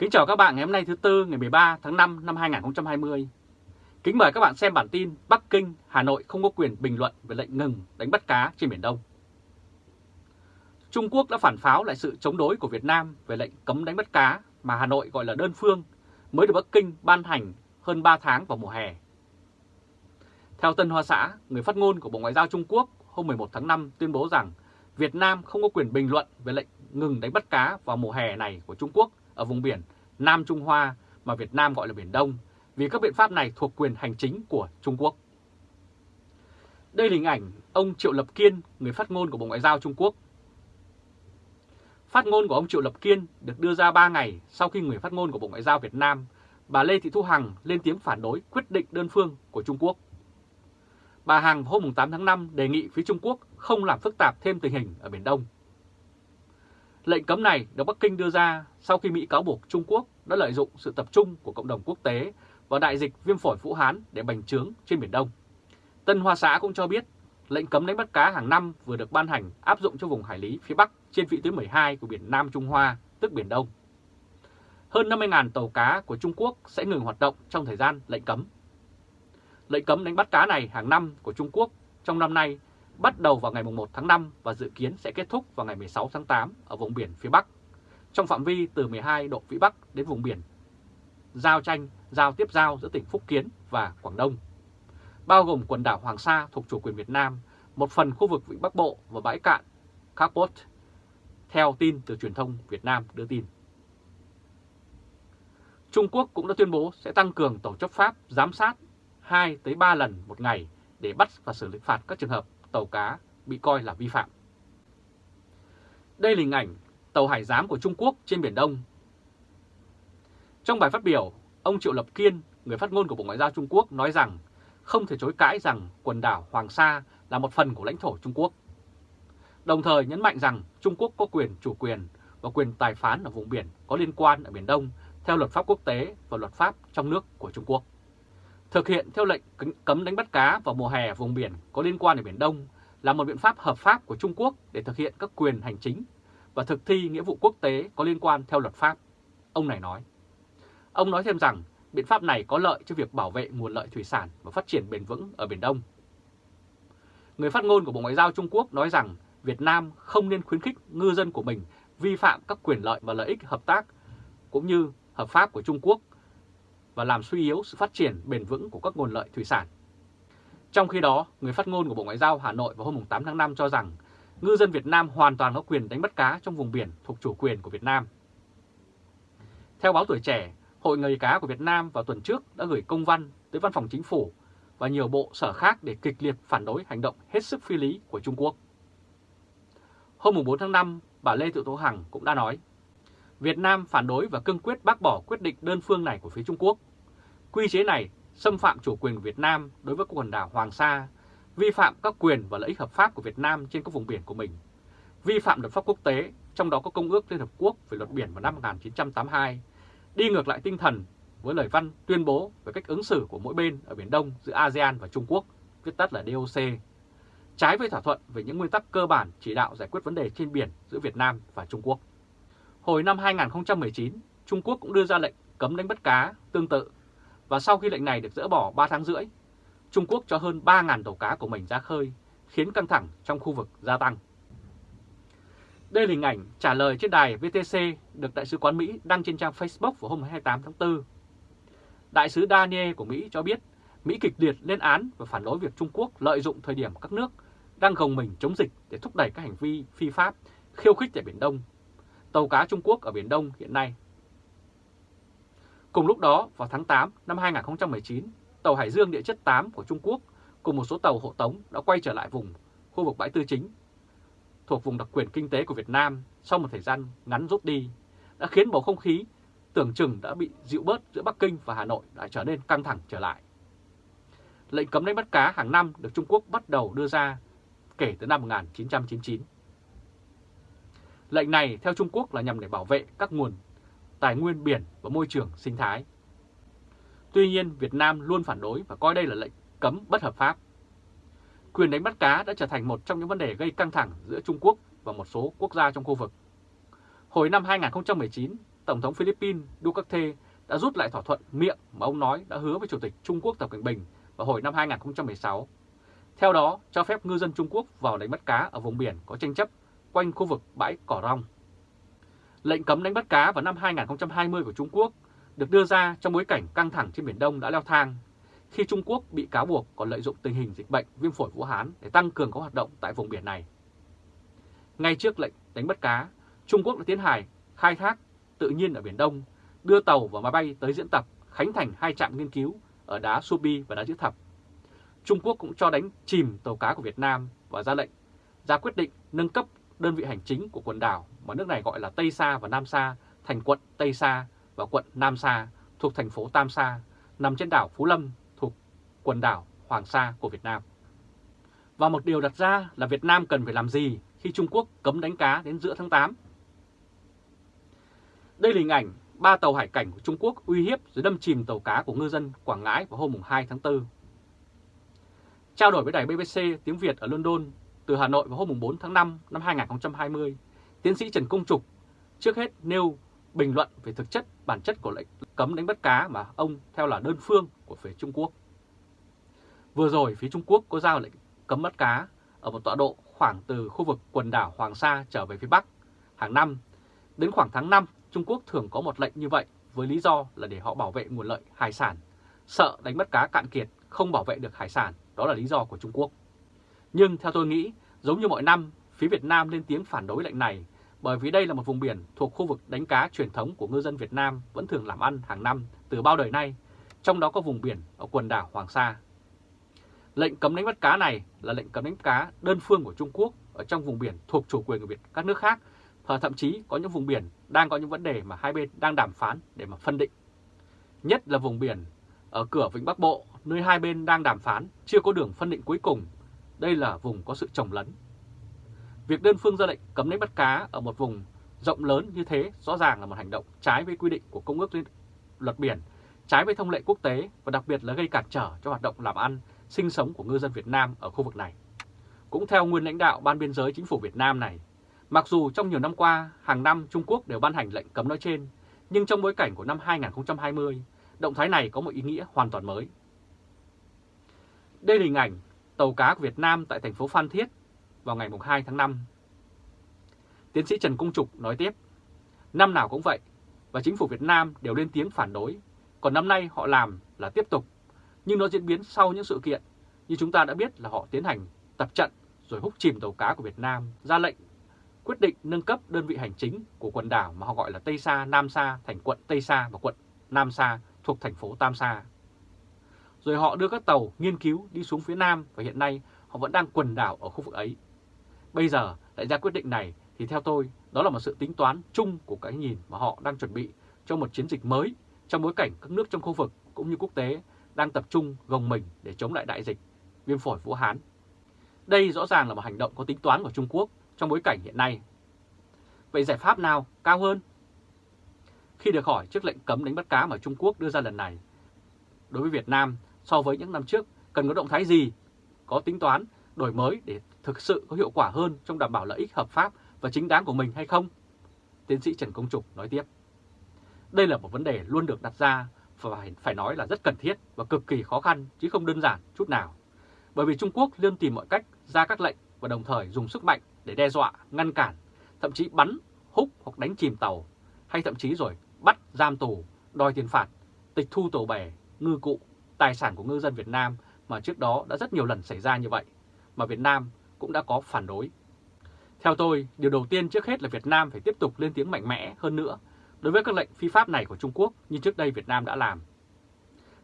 Kính chào các bạn ngày hôm nay thứ Tư ngày 13 tháng 5 năm 2020. Kính mời các bạn xem bản tin Bắc Kinh, Hà Nội không có quyền bình luận về lệnh ngừng đánh bắt cá trên Biển Đông. Trung Quốc đã phản pháo lại sự chống đối của Việt Nam về lệnh cấm đánh bắt cá mà Hà Nội gọi là đơn phương mới được Bắc Kinh ban hành hơn 3 tháng vào mùa hè. Theo Tân Hoa Xã, người phát ngôn của Bộ Ngoại giao Trung Quốc hôm 11 tháng 5 tuyên bố rằng Việt Nam không có quyền bình luận về lệnh ngừng đánh bắt cá vào mùa hè này của Trung Quốc ở vùng biển Nam Trung Hoa mà Việt Nam gọi là Biển Đông vì các biện pháp này thuộc quyền hành chính của Trung Quốc. Đây là hình ảnh ông Triệu Lập Kiên, người phát ngôn của Bộ Ngoại giao Trung Quốc. Phát ngôn của ông Triệu Lập Kiên được đưa ra 3 ngày sau khi người phát ngôn của Bộ Ngoại giao Việt Nam, bà Lê Thị Thu Hằng lên tiếng phản đối quyết định đơn phương của Trung Quốc. Bà Hằng hôm 8 tháng 5 đề nghị phía Trung Quốc không làm phức tạp thêm tình hình ở Biển Đông. Lệnh cấm này được Bắc Kinh đưa ra sau khi Mỹ cáo buộc Trung Quốc đã lợi dụng sự tập trung của cộng đồng quốc tế và đại dịch viêm phổi Vũ Hán để bành trướng trên Biển Đông. Tân Hoa Xã cũng cho biết lệnh cấm đánh bắt cá hàng năm vừa được ban hành áp dụng cho vùng hải lý phía Bắc trên vị tuyến 12 của biển Nam Trung Hoa, tức Biển Đông. Hơn 50.000 tàu cá của Trung Quốc sẽ ngừng hoạt động trong thời gian lệnh cấm. Lệnh cấm đánh bắt cá này hàng năm của Trung Quốc trong năm nay bắt đầu vào ngày 1 tháng 5 và dự kiến sẽ kết thúc vào ngày 16 tháng 8 ở vùng biển phía Bắc, trong phạm vi từ 12 độ Vĩ Bắc đến vùng biển giao tranh, giao tiếp giao giữa tỉnh Phúc Kiến và Quảng Đông, bao gồm quần đảo Hoàng Sa thuộc chủ quyền Việt Nam, một phần khu vực Vịnh Bắc Bộ và bãi cạn Kapot, theo tin từ truyền thông Việt Nam đưa tin. Trung Quốc cũng đã tuyên bố sẽ tăng cường tổ chấp pháp giám sát 2 tới 3 lần một ngày để bắt và xử lý phạt các trường hợp tàu cá bị coi là vi phạm. Đây là hình ảnh tàu hải giám của Trung Quốc trên Biển Đông. Trong bài phát biểu, ông Triệu Lập Kiên, người phát ngôn của Bộ Ngoại giao Trung Quốc nói rằng không thể chối cãi rằng quần đảo Hoàng Sa là một phần của lãnh thổ Trung Quốc. Đồng thời nhấn mạnh rằng Trung Quốc có quyền chủ quyền và quyền tài phán ở vùng biển có liên quan ở Biển Đông theo luật pháp quốc tế và luật pháp trong nước của Trung Quốc. Thực hiện theo lệnh cấm đánh bắt cá vào mùa hè vùng biển có liên quan ở Biển Đông là một biện pháp hợp pháp của Trung Quốc để thực hiện các quyền hành chính và thực thi nghĩa vụ quốc tế có liên quan theo luật pháp. Ông này nói. Ông nói thêm rằng biện pháp này có lợi cho việc bảo vệ nguồn lợi thủy sản và phát triển bền vững ở Biển Đông. Người phát ngôn của Bộ Ngoại giao Trung Quốc nói rằng Việt Nam không nên khuyến khích ngư dân của mình vi phạm các quyền lợi và lợi ích hợp tác cũng như hợp pháp của Trung Quốc và làm suy yếu sự phát triển bền vững của các nguồn lợi thủy sản. Trong khi đó, người phát ngôn của Bộ Ngoại giao Hà Nội vào hôm 8 tháng 5 cho rằng ngư dân Việt Nam hoàn toàn có quyền đánh bắt cá trong vùng biển thuộc chủ quyền của Việt Nam. Theo báo Tuổi Trẻ, Hội Nghề cá của Việt Nam vào tuần trước đã gửi công văn tới Văn phòng Chính phủ và nhiều bộ sở khác để kịch liệt phản đối hành động hết sức phi lý của Trung Quốc. Hôm 4 tháng 5, bà Lê Thị Tố Hằng cũng đã nói Việt Nam phản đối và cương quyết bác bỏ quyết định đơn phương này của phía Trung Quốc. Quy chế này xâm phạm chủ quyền của Việt Nam đối với quần đảo Hoàng Sa, vi phạm các quyền và lợi ích hợp pháp của Việt Nam trên các vùng biển của mình, vi phạm luật pháp quốc tế, trong đó có Công ước Liên Hợp Quốc về luật biển vào năm 1982, đi ngược lại tinh thần với lời văn tuyên bố về cách ứng xử của mỗi bên ở Biển Đông giữa ASEAN và Trung Quốc, viết tắt là DOC, trái với thỏa thuận về những nguyên tắc cơ bản chỉ đạo giải quyết vấn đề trên biển giữa Việt Nam và Trung Quốc. Hồi năm 2019, Trung Quốc cũng đưa ra lệnh cấm đánh bắt cá tương tự và sau khi lệnh này được dỡ bỏ 3 tháng rưỡi, Trung Quốc cho hơn 3.000 tàu cá của mình ra khơi, khiến căng thẳng trong khu vực gia tăng. Đây là hình ảnh trả lời trên đài VTC được Đại sứ quán Mỹ đăng trên trang Facebook vào hôm 28 tháng 4. Đại sứ Daniel của Mỹ cho biết Mỹ kịch liệt lên án và phản đối việc Trung Quốc lợi dụng thời điểm các nước đang gồng mình chống dịch để thúc đẩy các hành vi phi pháp, khiêu khích tại Biển Đông tàu cá Trung Quốc ở Biển Đông hiện nay. Cùng lúc đó, vào tháng 8 năm 2019, tàu Hải Dương địa chất 8 của Trung Quốc cùng một số tàu hộ tống đã quay trở lại vùng khu vực bãi tư chính thuộc vùng đặc quyền kinh tế của Việt Nam sau một thời gian ngắn rút đi, đã khiến bầu không khí tưởng chừng đã bị dịu bớt giữa Bắc Kinh và Hà Nội đã trở nên căng thẳng trở lại. Lệnh cấm đánh bắt cá hàng năm được Trung Quốc bắt đầu đưa ra kể từ năm 1999. Lệnh này theo Trung Quốc là nhằm để bảo vệ các nguồn tài nguyên biển và môi trường sinh thái. Tuy nhiên, Việt Nam luôn phản đối và coi đây là lệnh cấm bất hợp pháp. Quyền đánh bắt cá đã trở thành một trong những vấn đề gây căng thẳng giữa Trung Quốc và một số quốc gia trong khu vực. Hồi năm 2019, Tổng thống Philippines Duterte đã rút lại thỏa thuận miệng mà ông nói đã hứa với Chủ tịch Trung Quốc Tập Cận Bình vào hồi năm 2016. Theo đó, cho phép ngư dân Trung Quốc vào đánh bắt cá ở vùng biển có tranh chấp quanh khu vực bãi Cỏ Rong. Lệnh cấm đánh bắt cá vào năm 2020 của Trung Quốc được đưa ra trong bối cảnh căng thẳng trên Biển Đông đã leo thang, khi Trung Quốc bị cáo buộc còn lợi dụng tình hình dịch bệnh viêm phổi Vũ Hán để tăng cường các hoạt động tại vùng biển này. Ngay trước lệnh đánh bắt cá, Trung Quốc đã tiến hành khai thác tự nhiên ở Biển Đông, đưa tàu và máy bay tới diễn tập, khánh thành hai trạm nghiên cứu ở đá Subi và đá Chữ Thập. Trung Quốc cũng cho đánh chìm tàu cá của Việt Nam và ra lệnh ra quyết định nâng cấp đơn vị hành chính của quần đảo mà nước này gọi là Tây Sa và Nam Sa thành quận Tây Sa và quận Nam Sa thuộc thành phố Tam Sa, nằm trên đảo Phú Lâm thuộc quần đảo Hoàng Sa của Việt Nam. Và một điều đặt ra là Việt Nam cần phải làm gì khi Trung Quốc cấm đánh cá đến giữa tháng 8. Đây là hình ảnh ba tàu hải cảnh của Trung Quốc uy hiếp rồi đâm chìm tàu cá của ngư dân Quảng Ngãi vào hôm 2 tháng 4. Trao đổi với đài BBC tiếng Việt ở London từ Hà Nội vào hôm 4 tháng 5 năm 2020, tiến sĩ Trần Công Trục trước hết nêu bình luận về thực chất bản chất của lệnh cấm đánh bắt cá mà ông theo là đơn phương của phía Trung Quốc. Vừa rồi phía Trung Quốc có ra lệnh cấm bắt cá ở một tọa độ khoảng từ khu vực quần đảo Hoàng Sa trở về phía Bắc hàng năm. Đến khoảng tháng 5, Trung Quốc thường có một lệnh như vậy với lý do là để họ bảo vệ nguồn lợi hải sản. Sợ đánh bắt cá cạn kiệt, không bảo vệ được hải sản, đó là lý do của Trung Quốc. Nhưng theo tôi nghĩ, giống như mọi năm, phía Việt Nam lên tiếng phản đối lệnh này bởi vì đây là một vùng biển thuộc khu vực đánh cá truyền thống của ngư dân Việt Nam vẫn thường làm ăn hàng năm từ bao đời nay, trong đó có vùng biển ở quần đảo Hoàng Sa. Lệnh cấm đánh bắt cá này là lệnh cấm đánh cá đơn phương của Trung Quốc ở trong vùng biển thuộc chủ quyền của Việt các nước khác, và thậm chí có những vùng biển đang có những vấn đề mà hai bên đang đàm phán để mà phân định. Nhất là vùng biển ở cửa Vịnh Bắc Bộ, nơi hai bên đang đàm phán chưa có đường phân định cuối cùng. Đây là vùng có sự trồng lấn Việc đơn phương ra lệnh cấm đánh bắt cá ở một vùng rộng lớn như thế rõ ràng là một hành động trái với quy định của Công ước Luật Biển, trái với thông lệ quốc tế và đặc biệt là gây cản trở cho hoạt động làm ăn, sinh sống của ngư dân Việt Nam ở khu vực này. Cũng theo nguyên lãnh đạo Ban Biên giới Chính phủ Việt Nam này, mặc dù trong nhiều năm qua, hàng năm Trung Quốc đều ban hành lệnh cấm nói trên, nhưng trong bối cảnh của năm 2020, động thái này có một ý nghĩa hoàn toàn mới. Đây là hình ảnh tàu cá của Việt Nam tại thành phố Phan Thiết vào ngày 2 tháng 5. Tiến sĩ Trần Công Trục nói tiếp, năm nào cũng vậy, và chính phủ Việt Nam đều lên tiếng phản đối, còn năm nay họ làm là tiếp tục, nhưng nó diễn biến sau những sự kiện, như chúng ta đã biết là họ tiến hành tập trận rồi hút chìm tàu cá của Việt Nam, ra lệnh quyết định nâng cấp đơn vị hành chính của quần đảo mà họ gọi là Tây Sa, Nam Sa thành quận Tây Sa và quận Nam Sa thuộc thành phố Tam Sa. Rồi họ đưa các tàu nghiên cứu đi xuống phía Nam và hiện nay họ vẫn đang quần đảo ở khu vực ấy. Bây giờ lại ra quyết định này thì theo tôi đó là một sự tính toán chung của cái nhìn mà họ đang chuẩn bị cho một chiến dịch mới trong bối cảnh các nước trong khu vực cũng như quốc tế đang tập trung gồng mình để chống lại đại dịch viêm phổi Vũ Hán. Đây rõ ràng là một hành động có tính toán của Trung Quốc trong bối cảnh hiện nay. Vậy giải pháp nào cao hơn? Khi được hỏi trước lệnh cấm đánh bắt cá mà Trung Quốc đưa ra lần này, đối với Việt Nam so với những năm trước cần có động thái gì, có tính toán đổi mới để thực sự có hiệu quả hơn trong đảm bảo lợi ích hợp pháp và chính đáng của mình hay không? Tiến sĩ Trần Công Trục nói tiếp. Đây là một vấn đề luôn được đặt ra và phải nói là rất cần thiết và cực kỳ khó khăn chứ không đơn giản chút nào. Bởi vì Trung Quốc luôn tìm mọi cách ra các lệnh và đồng thời dùng sức mạnh để đe dọa, ngăn cản, thậm chí bắn, húc hoặc đánh chìm tàu, hay thậm chí rồi bắt, giam tù, đòi tiền phạt, tịch thu tàu bè, ngư cụ, tài sản của ngư dân Việt Nam mà trước đó đã rất nhiều lần xảy ra như vậy mà Việt Nam cũng đã có phản đối. Theo tôi, điều đầu tiên trước hết là Việt Nam phải tiếp tục lên tiếng mạnh mẽ hơn nữa đối với các lệnh phi pháp này của Trung Quốc như trước đây Việt Nam đã làm.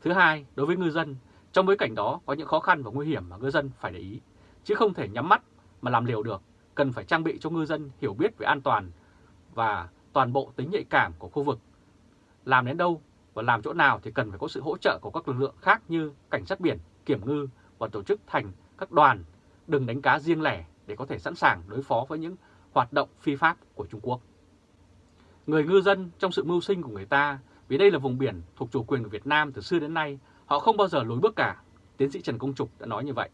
Thứ hai, đối với ngư dân, trong bối cảnh đó có những khó khăn và nguy hiểm mà ngư dân phải để ý, chứ không thể nhắm mắt mà làm liều được, cần phải trang bị cho ngư dân hiểu biết về an toàn và toàn bộ tính nhạy cảm của khu vực. Làm đến đâu và làm chỗ nào thì cần phải có sự hỗ trợ của các lực lượng khác như cảnh sát biển, kiểm ngư và tổ chức thành các đoàn đừng đánh cá riêng lẻ để có thể sẵn sàng đối phó với những hoạt động phi pháp của Trung Quốc. Người ngư dân trong sự mưu sinh của người ta, vì đây là vùng biển thuộc chủ quyền của Việt Nam từ xưa đến nay, họ không bao giờ lùi bước cả. Tiến sĩ Trần Công Trục đã nói như vậy.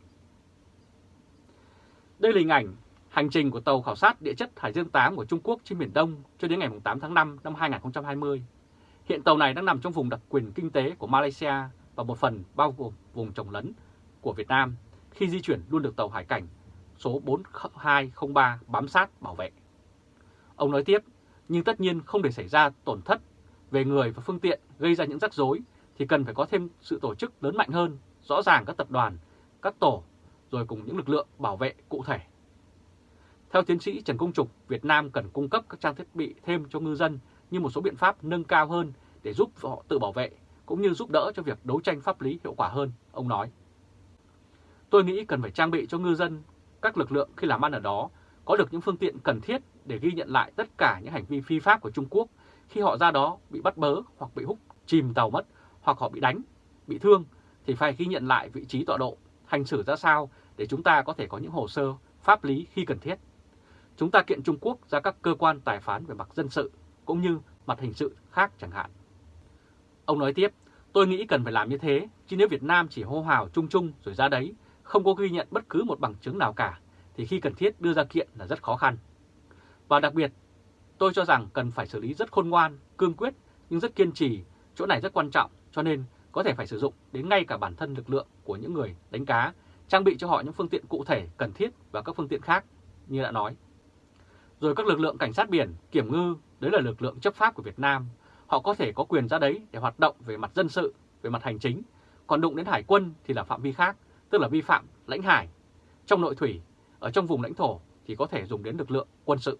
Đây là hình ảnh Hành trình của tàu khảo sát địa chất Hải Dương 8 của Trung Quốc trên Biển Đông cho đến ngày 8 tháng 5 năm 2020. Hiện tàu này đang nằm trong vùng đặc quyền kinh tế của Malaysia và một phần bao gồm vùng trồng lấn của Việt Nam khi di chuyển luôn được tàu hải cảnh số 4203 bám sát bảo vệ. Ông nói tiếp, nhưng tất nhiên không để xảy ra tổn thất về người và phương tiện gây ra những rắc rối thì cần phải có thêm sự tổ chức lớn mạnh hơn, rõ ràng các tập đoàn, các tổ, rồi cùng những lực lượng bảo vệ cụ thể. Theo tiến sĩ Trần Công Trục, Việt Nam cần cung cấp các trang thiết bị thêm cho ngư dân như một số biện pháp nâng cao hơn để giúp họ tự bảo vệ, cũng như giúp đỡ cho việc đấu tranh pháp lý hiệu quả hơn, ông nói. Tôi nghĩ cần phải trang bị cho ngư dân các lực lượng khi làm ăn ở đó có được những phương tiện cần thiết để ghi nhận lại tất cả những hành vi phi pháp của Trung Quốc khi họ ra đó bị bắt bớ hoặc bị hút chìm tàu mất hoặc họ bị đánh, bị thương thì phải ghi nhận lại vị trí tọa độ, hành xử ra sao để chúng ta có thể có những hồ sơ pháp lý khi cần thiết. Chúng ta kiện Trung Quốc ra các cơ quan tài phán về mặt dân sự cũng như mặt hình sự khác chẳng hạn. Ông nói tiếp, tôi nghĩ cần phải làm như thế, chứ nếu Việt Nam chỉ hô hào chung chung rồi ra đấy, không có ghi nhận bất cứ một bằng chứng nào cả, thì khi cần thiết đưa ra kiện là rất khó khăn. Và đặc biệt, tôi cho rằng cần phải xử lý rất khôn ngoan, cương quyết, nhưng rất kiên trì, chỗ này rất quan trọng, cho nên có thể phải sử dụng đến ngay cả bản thân lực lượng của những người đánh cá, trang bị cho họ những phương tiện cụ thể cần thiết và các phương tiện khác, như đã nói. Rồi các lực lượng cảnh sát biển, kiểm ngư, đấy là lực lượng chấp pháp của Việt Nam, họ có thể có quyền ra đấy để hoạt động về mặt dân sự, về mặt hành chính, còn đụng đến hải quân thì là phạm vi khác, tức là vi phạm lãnh hải. Trong nội thủy, ở trong vùng lãnh thổ thì có thể dùng đến lực lượng quân sự.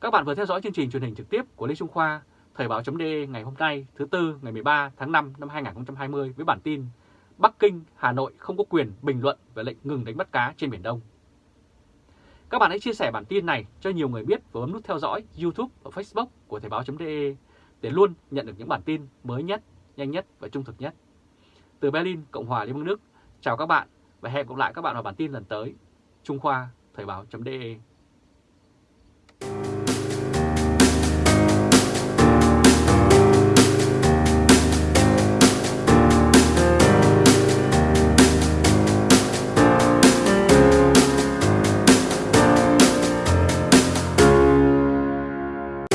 Các bạn vừa theo dõi chương trình truyền hình trực tiếp của Lê Trung Khoa, Thời báo.de ngày hôm nay thứ Tư ngày 13 tháng 5 năm 2020 với bản tin Bắc Kinh, Hà Nội không có quyền bình luận về lệnh ngừng đánh bắt cá trên Biển Đông. Các bạn hãy chia sẻ bản tin này cho nhiều người biết và bấm nút theo dõi YouTube và Facebook của Thời báo.de để luôn nhận được những bản tin mới nhất, nhanh nhất và trung thực nhất. Từ Berlin, Cộng hòa Liên bang Đức, chào các bạn và hẹn gặp lại các bạn vào bản tin lần tới. Trung Khoa, Thời báo.de